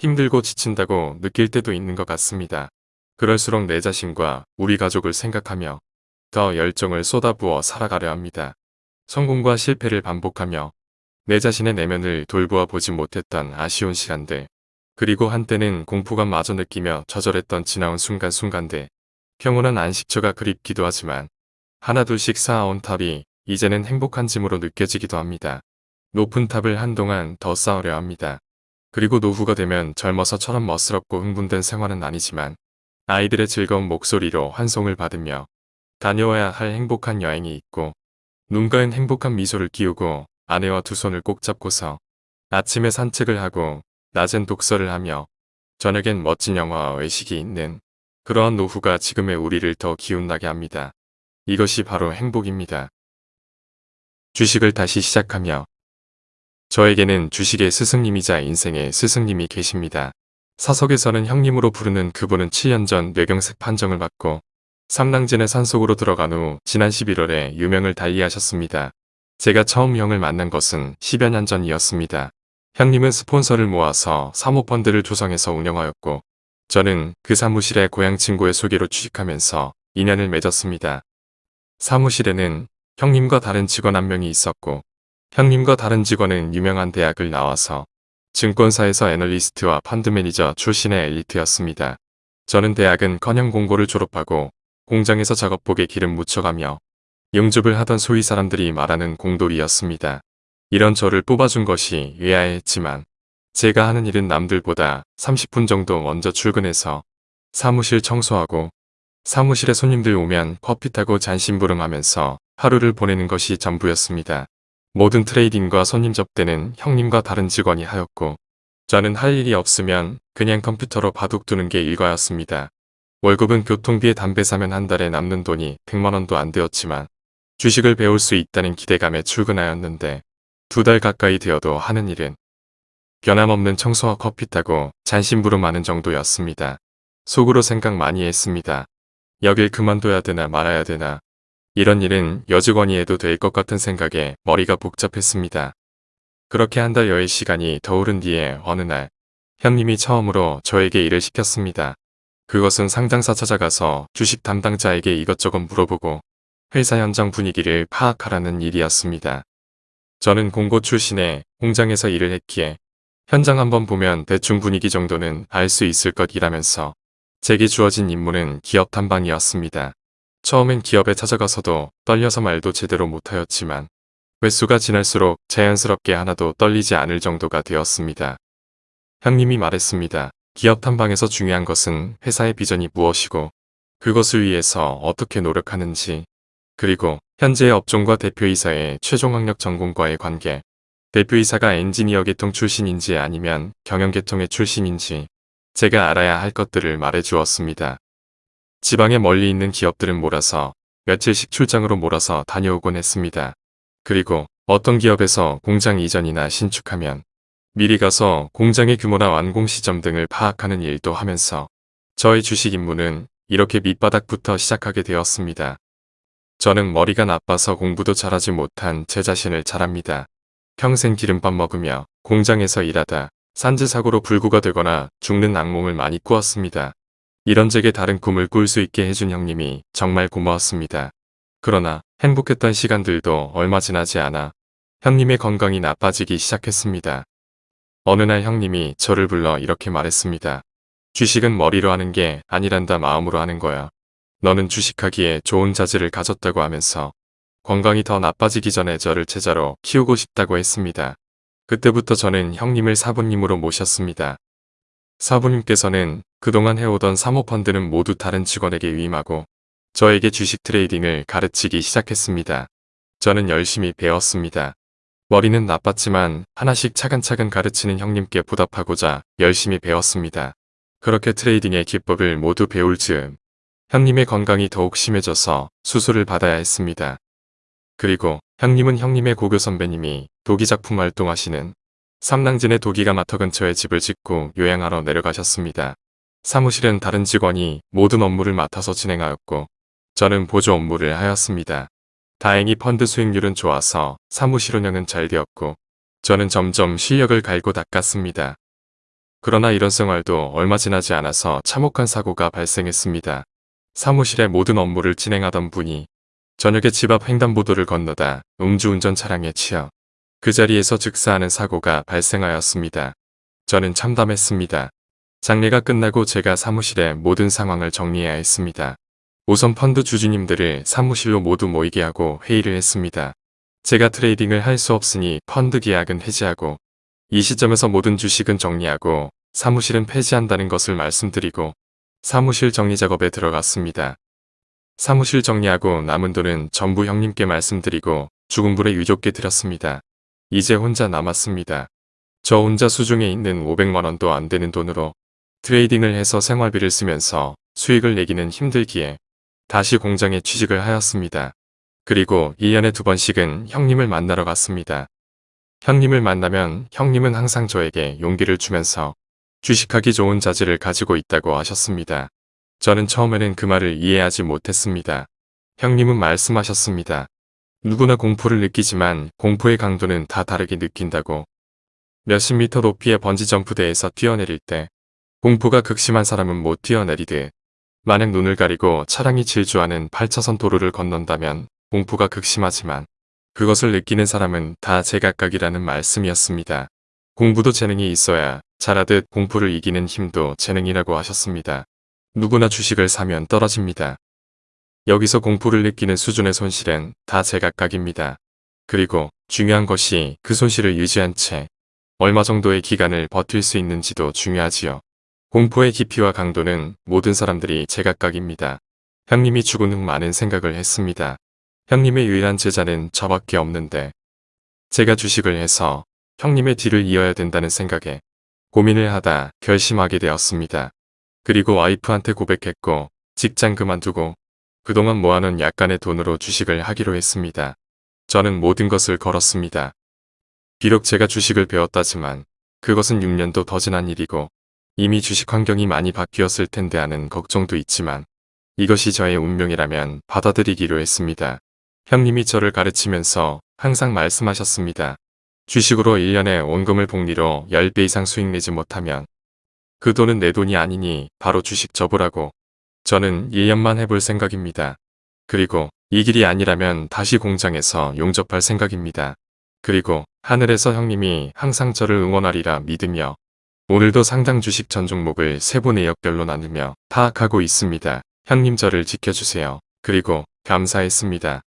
힘들고 지친다고 느낄 때도 있는 것 같습니다. 그럴수록 내 자신과 우리 가족을 생각하며 더 열정을 쏟아부어 살아가려 합니다. 성공과 실패를 반복하며 내 자신의 내면을 돌보아 보지 못했던 아쉬운 시간들 그리고 한때는 공포감 마저 느끼며 좌절했던 지나온 순간순간들 평온한 안식처가 그립기도 하지만 하나둘씩 쌓아온 탑이 이제는 행복한 짐으로 느껴지기도 합니다. 높은 탑을 한동안 더 쌓으려 합니다. 그리고 노후가 되면 젊어서 처럼 멋스럽고 흥분된 생활은 아니지만 아이들의 즐거운 목소리로 환송을 받으며 다녀와야 할 행복한 여행이 있고 눈가엔 행복한 미소를 띄우고 아내와 두 손을 꼭 잡고서 아침에 산책을 하고 낮엔 독서를 하며 저녁엔 멋진 영화와 외식이 있는 그러한 노후가 지금의 우리를 더 기운나게 합니다. 이것이 바로 행복입니다. 주식을 다시 시작하며 저에게는 주식의 스승님이자 인생의 스승님이 계십니다. 사석에서는 형님으로 부르는 그분은 7년 전 뇌경색 판정을 받고 삼랑진의 산속으로 들어간 후 지난 11월에 유명을 달리하셨습니다. 제가 처음 형을 만난 것은 10여 년 전이었습니다. 형님은 스폰서를 모아서 사모펀드를 조성해서 운영하였고 저는 그 사무실에 고향 친구의 소개로 취직하면서 인연을 맺었습니다. 사무실에는 형님과 다른 직원 한 명이 있었고 형님과 다른 직원은 유명한 대학을 나와서 증권사에서 애널리스트와 펀드 매니저 출신의 엘리트였습니다. 저는 대학은 커녕 공고를 졸업하고 공장에서 작업복에 기름 묻혀가며 영접을 하던 소위 사람들이 말하는 공돌이였습니다. 이런 저를 뽑아준 것이 의아했지만 제가 하는 일은 남들보다 30분 정도 먼저 출근해서 사무실 청소하고 사무실에 손님들 오면 커피 타고 잔심부름하면서 하루를 보내는 것이 전부였습니다. 모든 트레이딩과 손님 접대는 형님과 다른 직원이 하였고 저는 할 일이 없으면 그냥 컴퓨터로 바둑 두는 게 일과였습니다. 월급은 교통비에 담배 사면 한 달에 남는 돈이 100만원도 안 되었지만 주식을 배울 수 있다는 기대감에 출근하였는데 두 달 가까이 되어도 하는 일은 변함없는 청소와 커피 타고 잔심부름하는 정도였습니다. 속으로 생각 많이 했습니다. 여길 그만둬야 되나 말아야 되나 이런 일은 여직원이 해도 될 것 같은 생각에 머리가 복잡했습니다. 그렇게 한 달여의 시간이 더 오른 뒤에 어느 날 형님이 처음으로 저에게 일을 시켰습니다. 그것은 상장사 찾아가서 주식 담당자에게 이것저것 물어보고 회사 현장 분위기를 파악하라는 일이었습니다. 저는 공고 출신에 공장에서 일을 했기에 현장 한번 보면 대충 분위기 정도는 알 수 있을 것이라면서 제게 주어진 임무는 기업 탐방이었습니다. 처음엔 기업에 찾아가서도 떨려서 말도 제대로 못하였지만 횟수가 지날수록 자연스럽게 하나도 떨리지 않을 정도가 되었습니다. 형님이 말했습니다. 기업 탐방에서 중요한 것은 회사의 비전이 무엇이고 그것을 위해서 어떻게 노력하는지 그리고 현재의 업종과 대표이사의 최종 학력 전공과의 관계 대표이사가 엔지니어 계통 출신인지 아니면 경영 계통의 출신인지 제가 알아야 할 것들을 말해 주었습니다. 지방에 멀리 있는 기업들은 몰아서 며칠씩 출장으로 몰아서 다녀오곤 했습니다. 그리고 어떤 기업에서 공장 이전이나 신축하면 미리 가서 공장의 규모나 완공 시점 등을 파악하는 일도 하면서 저의 주식 임무는 이렇게 밑바닥부터 시작하게 되었습니다. 저는 머리가 나빠서 공부도 잘하지 못한 제 자신을 잘합니다. 평생 기름밥 먹으며 공장에서 일하다 산지사고로 불구가 되거나 죽는 악몽을 많이 꾸었습니다. 이런 제게 다른 꿈을 꿀 수 있게 해준 형님이 정말 고마웠습니다. 그러나 행복했던 시간들도 얼마 지나지 않아 형님의 건강이 나빠지기 시작했습니다. 어느 날 형님이 저를 불러 이렇게 말했습니다. 주식은 머리로 하는 게 아니란다 마음으로 하는 거야. 너는 주식하기에 좋은 자질을 가졌다고 하면서 건강이 더 나빠지기 전에 저를 제자로 키우고 싶다고 했습니다. 그때부터 저는 형님을 사부님으로 모셨습니다. 사부님께서는 그동안 해오던 사모펀드는 모두 다른 직원에게 위임하고 저에게 주식 트레이딩을 가르치기 시작했습니다. 저는 열심히 배웠습니다. 머리는 나빴지만 하나씩 차근차근 가르치는 형님께 보답하고자 열심히 배웠습니다. 그렇게 트레이딩의 기법을 모두 배울 즈음 형님의 건강이 더욱 심해져서 수술을 받아야 했습니다. 그리고 형님은 형님의 고교 선배님이 도기 작품 활동하시는 삼랑진의 도기가 마터 근처에 집을 짓고 요양하러 내려가셨습니다. 사무실은 다른 직원이 모든 업무를 맡아서 진행하였고 저는 보조 업무를 하였습니다. 다행히 펀드 수익률은 좋아서 사무실 운영은 잘 되었고 저는 점점 실력을 갈고 닦았습니다. 그러나 이런 생활도 얼마 지나지 않아서 참혹한 사고가 발생했습니다. 사무실의 모든 업무를 진행하던 분이 저녁에 집 앞 횡단보도를 건너다 음주운전 차량에 치여 그 자리에서 즉사하는 사고가 발생하였습니다. 저는 참담했습니다. 장례가 끝나고 제가 사무실의 모든 상황을 정리해야 했습니다. 우선 펀드 주주님들을 사무실로 모두 모이게 하고 회의를 했습니다. 제가 트레이딩을 할 수 없으니 펀드 계약은 해지하고 이 시점에서 모든 주식은 정리하고 사무실은 폐지한다는 것을 말씀드리고 사무실 정리 작업에 들어갔습니다. 사무실 정리하고 남은 돈은 전부 형님께 말씀드리고 죽은 불에 유족께 드렸습니다. 이제 혼자 남았습니다. 저 혼자 수중에 있는 500만원도 안 되는 돈으로 트레이딩을 해서 생활비를 쓰면서 수익을 내기는 힘들기에 다시 공장에 취직을 하였습니다. 그리고 1년에 두 번씩은 형님을 만나러 갔습니다. 형님을 만나면 형님은 항상 저에게 용기를 주면서 주식하기 좋은 자질을 가지고 있다고 하셨습니다. 저는 처음에는 그 말을 이해하지 못했습니다. 형님은 말씀하셨습니다. 누구나 공포를 느끼지만 공포의 강도는 다 다르게 느낀다고. 몇십 미터 높이의 번지점프대에서 뛰어내릴 때 공포가 극심한 사람은 못 뛰어내리듯 만약 눈을 가리고 차량이 질주하는 8차선 도로를 건넌다면 공포가 극심하지만 그것을 느끼는 사람은 다 제각각이라는 말씀이었습니다. 공부도 재능이 있어야 잘하듯 공포를 이기는 힘도 재능이라고 하셨습니다. 누구나 주식을 사면 떨어집니다. 여기서 공포를 느끼는 수준의 손실은 다 제각각입니다. 그리고 중요한 것이 그 손실을 유지한 채 얼마 정도의 기간을 버틸 수 있는지도 중요하지요. 공포의 깊이와 강도는 모든 사람들이 제각각입니다. 형님이 죽은 후 많은 생각을 했습니다. 형님의 유일한 제자는 저밖에 없는데 제가 주식을 해서 형님의 뒤를 이어야 된다는 생각에 고민을 하다 결심하게 되었습니다. 그리고 와이프한테 고백했고 직장 그만두고 그동안 모아놓은 약간의 돈으로 주식을 하기로 했습니다. 저는 모든 것을 걸었습니다. 비록 제가 주식을 배웠다지만 그것은 6년도 더 지난 일이고 이미 주식 환경이 많이 바뀌었을 텐데 하는 걱정도 있지만 이것이 저의 운명이라면 받아들이기로 했습니다. 형님이 저를 가르치면서 항상 말씀하셨습니다. 주식으로 1년에 원금을 복리로 10배 이상 수익 내지 못하면 그 돈은 내 돈이 아니니 바로 주식 접으라고. 저는 1년만 해볼 생각입니다. 그리고 이 길이 아니라면 다시 공장에서 용접할 생각입니다. 그리고 하늘에서 형님이 항상 저를 응원하리라 믿으며 오늘도 상당 주식 전 종목을 세부 내역별로 나누며 파악하고 있습니다. 형님 저를 지켜주세요. 그리고 감사했습니다.